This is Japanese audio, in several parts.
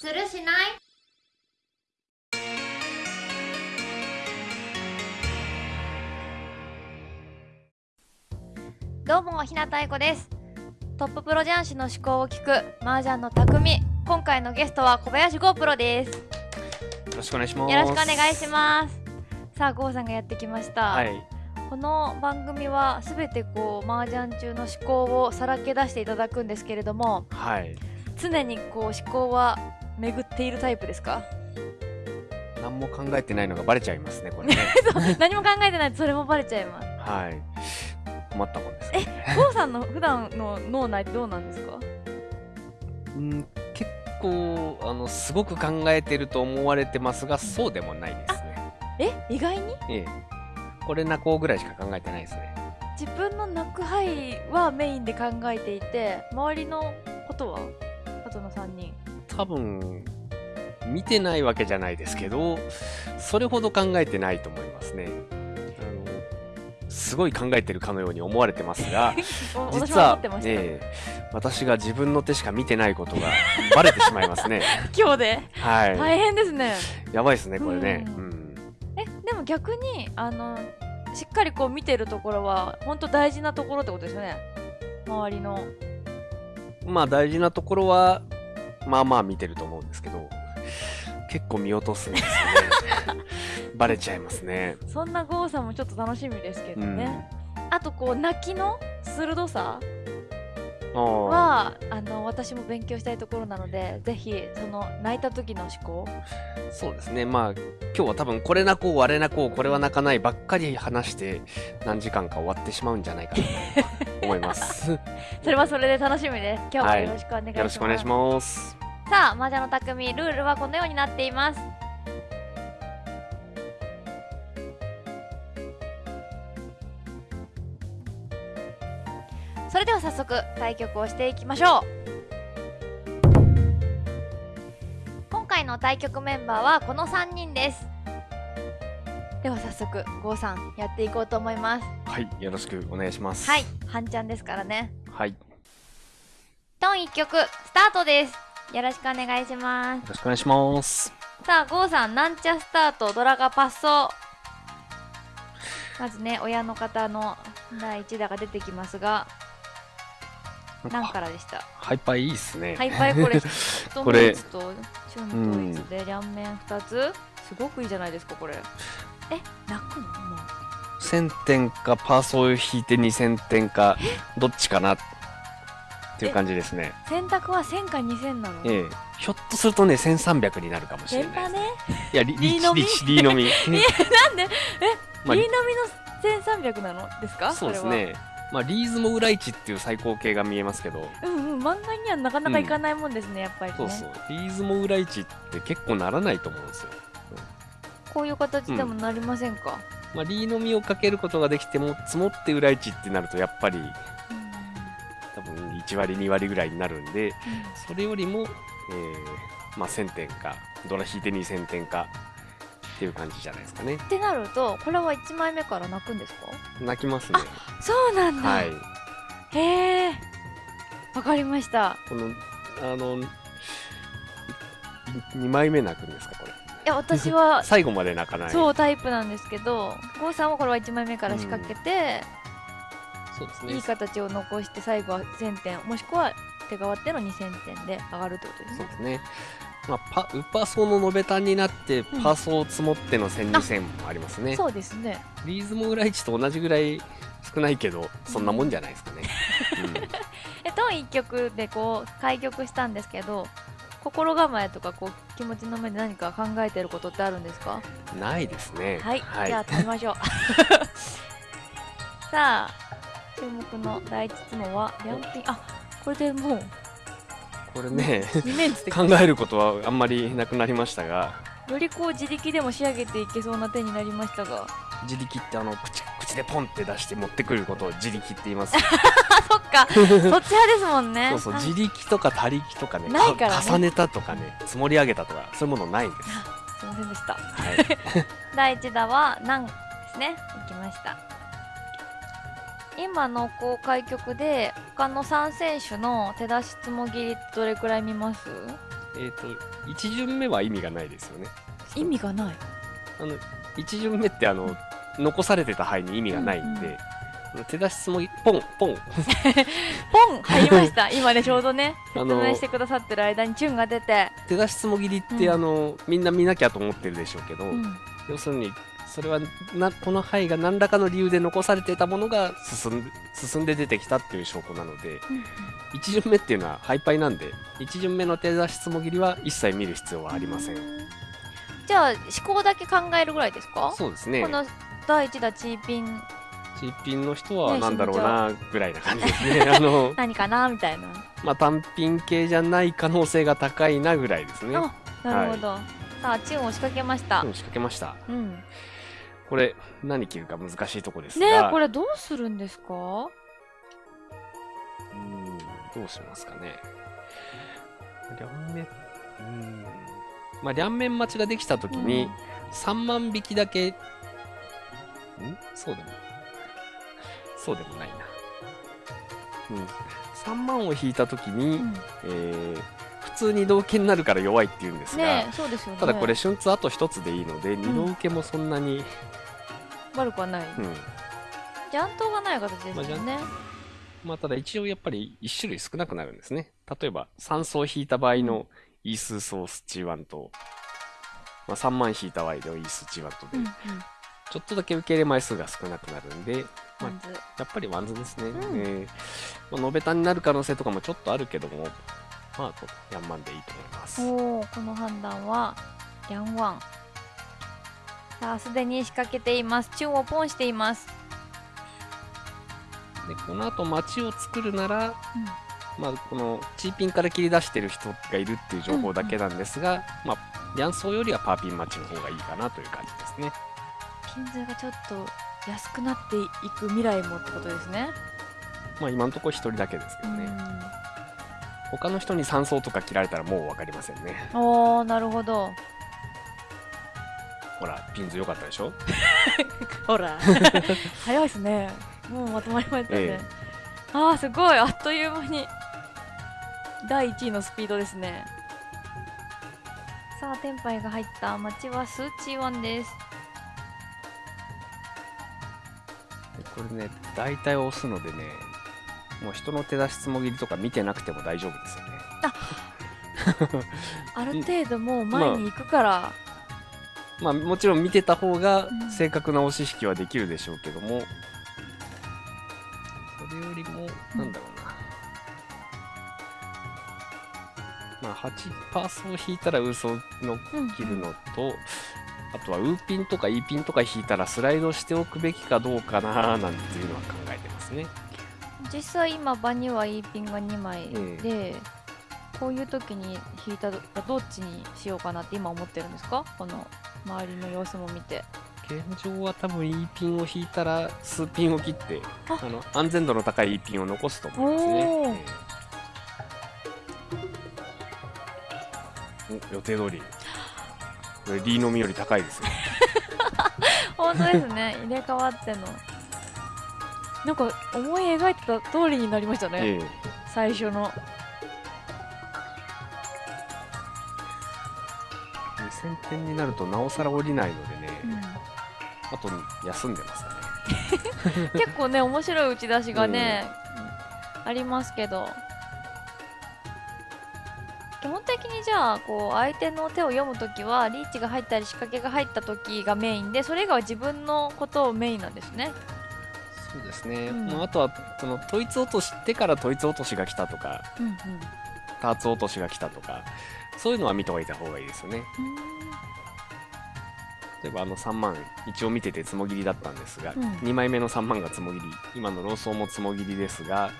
するしない？どうもひなたいこです。トッププロ雀士の思考を聞く麻雀の匠。今回のゲストは小林剛プロです。よろしくお願いします。ろしくお願いします。さあ剛さんがやってきました、はい。この番組はすべてこう麻雀中の思考をさらけ出していただくんですけれどもはい。常にこう思考は巡っているタイプですか？何も考えてないのがバレちゃいますねこれね。何も考えてないとそれもバレちゃいます。はい。困ったもんですね。郷さんの普段の脳内どうなんですか？うん結構あのすごく考えてると思われてますがそうでもないですね。え意外に？ええ。これなこうぐらいしか考えてないですね。自分の泣く範はメインで考えていて周りのことは？あとの3人多分見てないわけじゃないですけどそれほど考えてないと思いますねあのすごい考えてるかのように思われてますが 実はええ私が自分の手しか見てないことがバレてしまいますね。今日ではい。大変ですねやばいですね、これね。ううんん。えでも逆にあのしっかりこう見てるところは本当大事なところってことですよね周りのまあ大事なところは、まあまあ見てると思うんですけど、結構見落とすんですよね。バレちゃいますね。そんな郷さんもちょっと楽しみですけどね、あとこう泣きの鋭さ。はあの私も勉強したいところなのでぜひその泣いた時の思考そうですね。まあ、今日は多分これなこう、あれなこう、これは泣かないばっかり話して、何時間か終わってしまうんじゃないかなと思います。よ それはそれで楽しみです今日もよろしくお願いします、ろしくお願いします。さあ麻雀の匠ルールはこのようになっていますそれでは早速対局をしていきましょう今回の対局メンバーはこの3人ですでは早速郷さんやっていこうと思いますはい。よろしくお願いします。はい。半ちゃんですからねはい。よトン1曲スタートですよろしくお願いしますろしくお願いします。さあ、ゴーさん、なんちゃスタート、ドラがパッソまずね、親の方の第1打が出てきますが、何からでした？ハイパーいいっすね。ハイパイこれ、トこれとチュンとイツで両面2つすごくいいじゃないですか、これ。え、泣くの？もう。1000点かパーソーを引いて2000点かどっちかな？っていう感じですね。選択は1000か2000なの？ええひょっとするとね1300になるかもしれない。ね。いや、リリーのみリのみ。なんで、え、まあのみの1300なの？ですか？そうです。ね。まあ、リーズも裏一っていう最高形が見えますけど、うんうん、漫画にはなかなかいかないもんですね、やっぱりね。そうそう。リーズも裏一って結構ならないと思うんですよ。こういう形でもなりませんか、まあ、リーのみをかけることができても、積もって裏一ってなると、やっぱり多分1割2割ぐらいになるんで、それよりも、えーまあ、1000点か、ドラ引いて2000点かっていう感じじゃないですかね。ってなるとこれは1枚目から泣くんですか？泣きますね。そうなんだ、はい。へえわかりましたこの、あの、2枚目泣くんですか、これ？いや私は 最後まで泣かない。そうタイプなんですけど郷さんはこれは1枚目から仕掛けて、そうですね。いい形を残して最後は1000点もしくは手がわっての2000点で上がるってことですねそうですね。まあ、パウッパーソーの延べ単になって、んパーソーを積もっての1000、2000もありますね。そうですねリーズも裏1と同じぐらい少ないけど、そんなもんじゃないですかね。えトン1曲でこう開局したんですけど心構えとかこう気持ちの面で何か考えてることってあるんですか？うん、ないですね。はい、じゃあ食べましょう さあ注目の第一質問は両ピンあこれでもうこれね、2面つって考えることはあんまりなくなりましたが、よりこう自力でも仕上げていけそうな手になりましたが。自力ってあの口口でポンって出して持ってくることを自力って言います。あ そっか。そっち派ですもんね。そうそう、あ自力とか他力とかねないからね。重ねたとかね、積もり上げたとか、そういうものないんです。すいませんでした。はい。第一打は何ですね？いきました今のこう開局で他の3選手の手出しつもぎりってどれくらい見ます？えっ、と1巡目は意味がないですよね。意味がない。あの1巡目ってあの残されてた牌に意味がないんで、うんうん。手出しつもぎポンポン。ポン 入りました。今ねちょうどねあの説明してくださってる間にチュンが出て、手出しつもぎりって、うん。あのみんな見なきゃと思ってるでしょうけど、うん。要するにそれはなこの牌が何らかの理由で残されていたものが進んで進んで出てきたっていう証拠なので1巡目っていうのはハイパイなんで1巡目の手出しつもぎりは一切見る必要はありません、じゃあ思考だけ考えるぐらいですか？そうですね。この第一打チーピンチーピンの人はねなんだろうなぐらいな感じですねあの 何かなみたいな。まあ単品系じゃない可能性が高いなぐらいですね。あなるほど、さあチュンを仕掛けました。うん仕掛けました。うんこれ何切るか難しいとこですがねえこれどうするんですか？うんどうしますかね。両面、うん。まあ、両面待ちができたときに、3万引きだけ、ん？そうでも、そうでもないな。うん。3万を引いたときに、うんえー普通に同受けになるから弱いって言うんですが、ねえそうですよね。ただこれ、春通あと1つでいいので、二度受けもそんなに、悪くはない、うん。雀闘がない形ですよね、まあ、ただ一応やっぱり1種類少なくなるんですね。例えば3層引いた場合のイースソースチワンと、まあ、3万引いた場合のイースチワンとで、うんうん。ちょっとだけ受け入れ枚数が少なくなるんで、まあやっぱりワンズですね。うん。えーまあ、延べ単になる可能性とかもちょっとあるけども、まあ、ヤンマンでいいと思います。おおこの判断はヤンワンさあすでに仕掛けていますチュンをポンしています、で、この後街を作るなら、うんまあ、このチーピンから切り出してる人がいるっていう情報だけなんですが、まあ、リャンソーよりはパーピンマッチの方がいいかなという感じですね。ピンズがちょっと安くなっていく未来もってことですね。まあ今のところ一人だけですけどね。うん他の人に3層とか切られたらもう分かりませんね。おーなるほど。ほら、ピンズ良かったでしょ？ほら 早いですね。もうまとまりましたね。えあーすごいあっという間に第1位のスピードですね。さあテンパイが入った街はスーチーワンです。これね、大体押すのでね、もう人の手出しつもぎりとか見てなくても大丈夫ですよね。あ る程度もう前に行くから、まあもちろん見てた方がうん正確な押し引きはできるでしょうけども、それよりも、なんだろうな。まあ8パースを引いたらウソのうん切るのと、あとはウーピンとか E ピンとか引いたらスライドしておくべきかどうかななんていうのは考えてますね。実際今場には E ピンが2枚えで、こういう時に引いたらどっちにしようかなって今思ってるんですか？この周りの様子も見て。現状は多分 E ピンを引いたら数ピンを切ってあ。あの安全度の高い E ピンを残すと思いますね。ええ。お予定通り。これ D のみより高いですよ 本当ですね。入れ替わってのなんか思い描いてた通りになりましたね、ええ。最初の。2000点になるとなおさら降りないのでね、うん。あと休んでますかね。結構ね面白い打ち出しがね、ありますけど。基本的にじゃあこう相手の手を読むときはリーチが入ったり仕掛けが入った時がメインでそれ以外は自分のことをメインなんですねそうですね、うん。まあ、あとはその統一落としてから統一落としが来たとかうんうんターツ落としが来たとかそういうのは見ておいた方がいいですよね。例えばあの3万一応見ててつもぎりだったんですが、うん。2枚目の3万がつもぎり今のローソーもつもぎりですが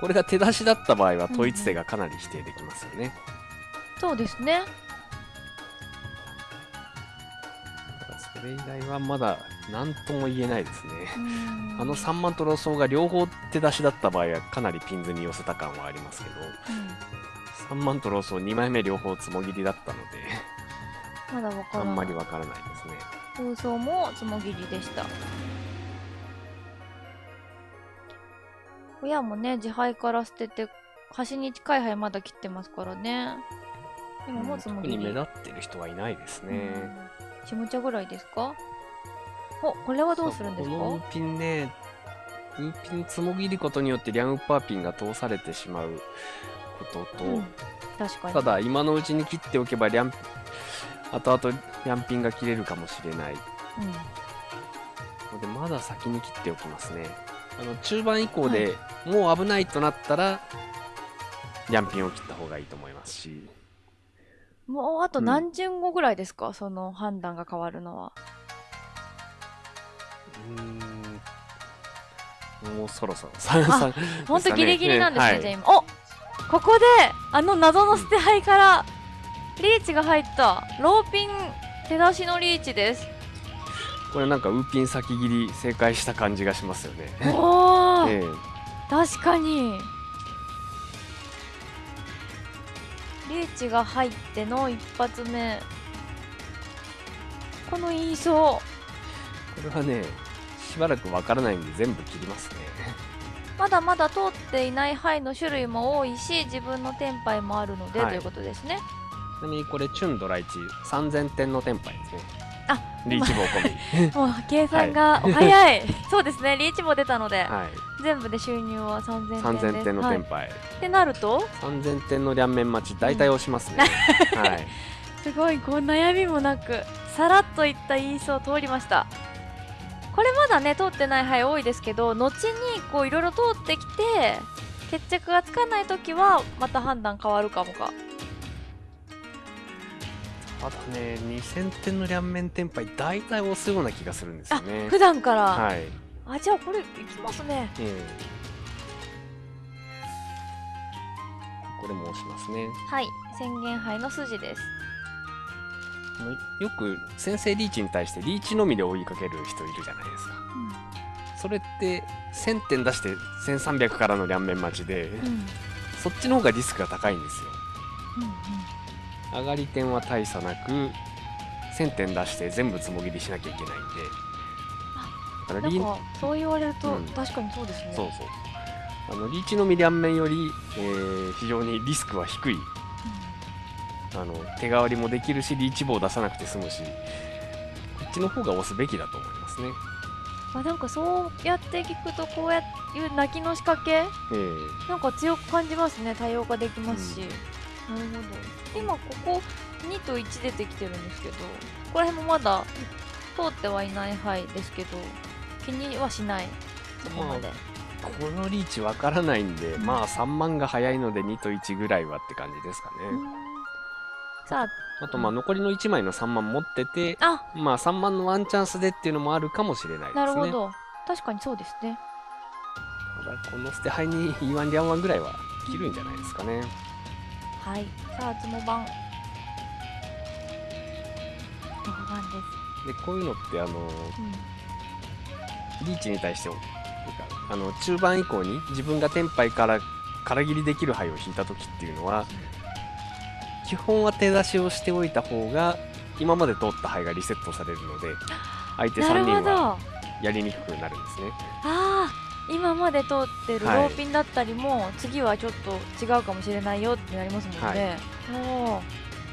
これが手出しだった場合は統一性がかなり否定できますよね、そうですね。それ以外はまだ何とも言えないですね、うん。あの3万とローソーが両方手出しだった場合はかなりピンズに寄せた感はありますけどうん。3万とローソー2枚目両方つもぎりだったのでまだわからない。あんまりわからないですね。空想もつもぎりでした。親もね自敗から捨てて端に近い灰まだ切ってますからね。今もつもぎり。特に目立ってる人はいないですね。下茶ぐらいですか？おこれはどうするんですか？このピンね、ウーピンつもぎることによってリャンウッパーピンが通されてしまうことと、うん確かに。ただ今のうちに切っておけばリャン、後々リャンピンが切れるかもしれない。うん。ので、まだ先に切っておきますね。あの中盤以降でもう危ないとなったら、リャンピンを切った方がいいと思いますし、もうあとうん何巡後ぐらいですか、その判断が変わるのはうーん、もうそろそろ、三三ほんとギリギリなんですね、はい。じゃあ今。おここであの謎の捨て牌からリーチが入ったローピン手出しのリーチです。これなんかウーピン先切り正解した感じがしますよね。おー、ええ。確かに。リーチが入っての一発目。この言いそこれはね、しばらくわからないんで全部切りますね。うまだまだ通っていない牌の種類も多いし自分のテンパイもあるので、はいということですねちなみにこれ、チュンドライチ3000点のテンパイですね。あリーチ棒込み。もう計算が早い、そうですねリーチも出たので、はい。全部で収入は3000点です3000点のテンはい。ってなると？3000点の両面待ち、大体押しますね。はい。すごいこう悩みもなくさらっといった言いそう通りましたこれまだね通ってない牌多いですけど後にこういろいろ通ってきて決着がつかない時はまた判断変わるかもかただね、2000点の両面テンパイ、大体押すような気がするんですよね。普段から、はい。あじゃあこれいきますねええこれも押しますね。はい宣言牌の筋ですよく先生リーチに対してリーチのみで追いかける人いるじゃないですか。それって1000点出して1300からの両面待ちで、うん。うんそっちの方がリスクが高いんですよ。うん上がり点は大差なく1000点出して全部つもぎりしなきゃいけないんで。だからリーなんかそう言われると、うん。確かにそうですね。そうそう。あのリーチのみ両面より、えー非常にリスクは低いあの手代わりもできるしリーチ棒出さなくて済むしこっちの方が押すべきだと思いますね。まあ、なんかそうやって聞くとこうやっていう泣きの仕掛けええ。なんか強く感じますね。多様化できますし、なるほど。今ここ2と1出てきてるんですけどここら辺もまだ通ってはいない範囲ですけど気にはしない。そこまで、このリーチわからないんで、うんまあ3万が早いので2と1ぐらいはって感じですかね。さあとまあ残りの1枚の3万持ってて、あ。まあ3万のワンチャンスでっていうのもあるかもしれないですね。あなるほど。確かにそうですね。ただこの捨て牌に E1 リャンワンぐらいは切るんじゃないですかね。はい。さあつも番6番でで、こういうのってあの、す、うん。リーチに対して、あの中盤以降に自分がテンパイから空切りできる牌を引いた時っていうのは、基本は手出しをしておいた方が、今まで通った牌がリセットされるので、相手3なるほど。人はあやりにくくなるんですね。あー今まで通ってるロはい。ーピンだったりも、次はちょっと違うかもしれないよってなりますもんね、おー。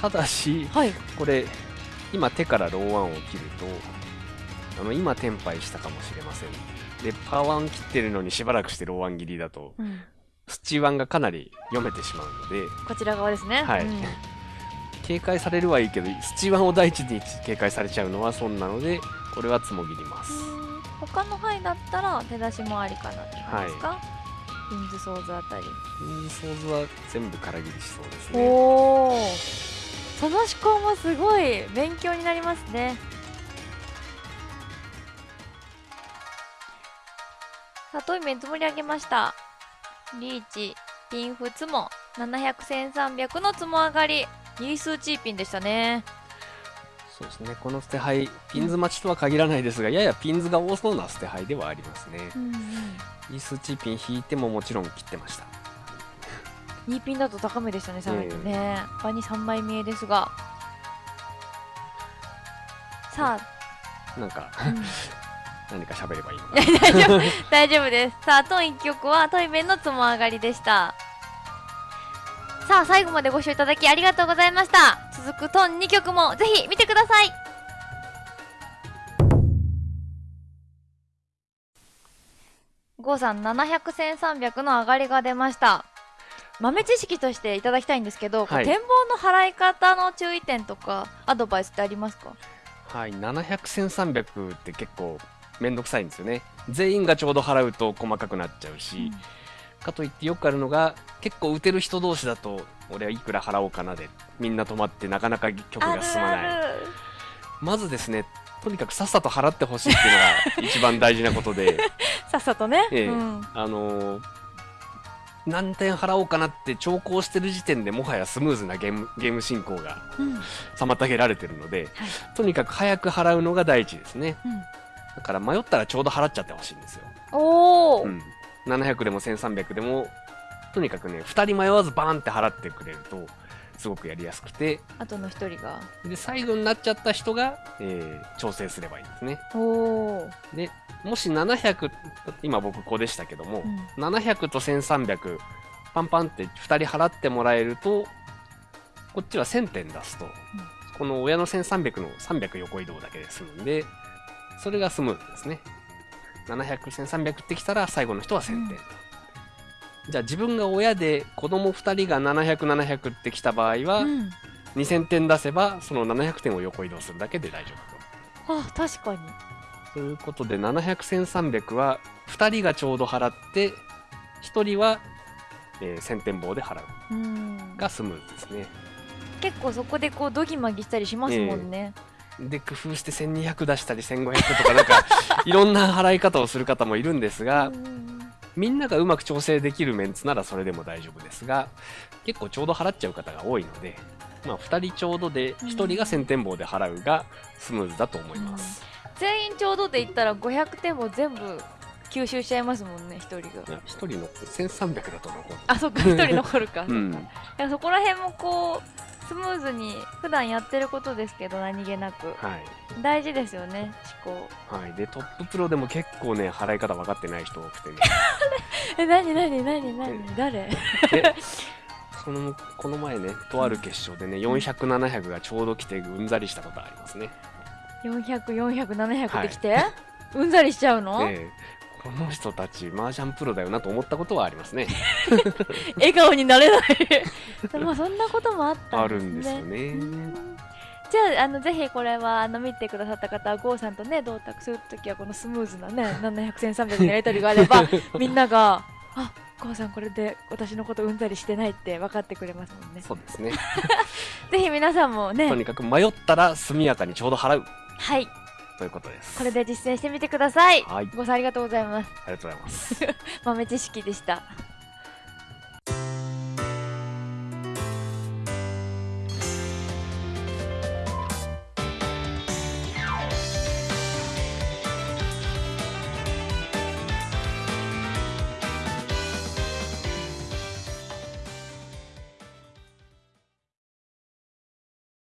ただし、はい。これ、今手からローワンを切ると、あの今テンパイしたかもしれません。で、パーワン切ってるのにしばらくしてローワン切りだと、うんスーチーワンがかなり読めてしまうので、こちら側ですね。はいうん警戒されるはいいけど、スーチーワンを第一に警戒されちゃうのは損なので、これはツモ切ります。他の範囲だったら手出しもありかなって感じですか、ピンズソーズあたり。うん、ソーズは全部空切りしそうですね。おおその思考もすごい勉強になりますね。さあ、トイメン積もり上げました。リーチ、ピンフツモ、700、1300の積も上がり。イースーチーピンでしたね。そうですね。この捨て牌、ピンズ待ちとは限らないですが、ややピンズが多そうな捨て牌ではありますね。うんうん。スチーピン引いてももちろん切ってました。2ピンだと高めでしたね、さらにね。場に3枚見えですが。さなんか、あ、うん 何か喋ればいい 大丈夫、大丈夫です。さあ、トン1曲はトイメンのつも上がりでした。さあ最後までご視聴いただきありがとうございました。続くトン2曲もぜひ見てください。郷さん7001300の上がりが出ました。豆知識としていただきたいんですけど、はい。展望の払い方の注意点とかアドバイスってありますか？はい、700、1300って結構めんどくさいんですよね。全員がちょうど払うと細かくなっちゃうし、かといってよくあるのが、結構打てる人同士だと、俺はいくら払おうかなで、みんな止まってなかなか曲が進まない。まずですね、とにかくさっさと払ってほしいっていうのが一番大事なことで、さっさとね、ええ。うん、あのー何点払おうかなって長考してる時点でもはやスムーズなゲームゲーム進行がうん。妨げられてるので、はい。とにかく早く払うのが第一ですね。うんだから迷ったらちょうど払っちゃってほしいんですよ。おお、うん、700でも1300でもとにかくね2人迷わずバーンって払ってくれるとすごくやりやすくて。あとの一人が。で最後になっちゃった人が、えー調整すればいいんですね。おお、でもし700今僕ここでしたけども、うん。700と1300パンパンって2人払ってもらえるとこっちは1000点出すと、この親の1300の300横移動だけで済むんでそれがスムーズですね。700、1300ってきたら最後の人は1000点と、じゃあ自分が親で子供2人が700、700ってきた場合は、うん、2000点出せばその700点を横移動するだけで大丈夫あ確かに。と。ということで700、1300は2人がちょうど払って1人は、えー1000点棒で払う。うん。がスムーズですね。結構そこでこうドギマギしたりしますもんね、で工夫して1200出したり1500とかなんか いろんな払い方をする方もいるんですが、うんみんながうまく調整できるメンツならそれでも大丈夫ですが結構ちょうど払っちゃう方が多いので、まあ、2人ちょうどで1人が1000点棒で払うがスムーズだと思います、全員ちょうどで言ったら500点も全部吸収しちゃいますもんね一人が。いや1人の1300だと残るあそっか一人残るか、うん。そっか。いやそこら辺もこうスムーズに普段やってることですけど何気なく。はい。大事ですよね思考。はい、でトッププロでも結構ね払い方分かってない人多くてね。え何何何何誰？でそのこの前ねとある決勝でね400700がちょうど来てうんざりしたことありますね。400400700700できて、うんざりしちゃうの、でこの人たち麻雀プロだよなと思ったことはありますね。笑顔になれない。まあそんなこともあったあんですね。るんですよね。うんじゃああのぜひこれはあの見てくださった方は郷さんとね同卓するときはこのスムーズなね700戦300のやり取りがあれば みんながあ郷さんこれで私のことうんざりしてないって分かってくれますもんね。そうですね。ぜひ皆さんもとねにかく迷ったら速やかにちょうど払う。はいということです。これで実践してみてください。はい。郷さんありがとうございます。ありがとうございます。豆知識でした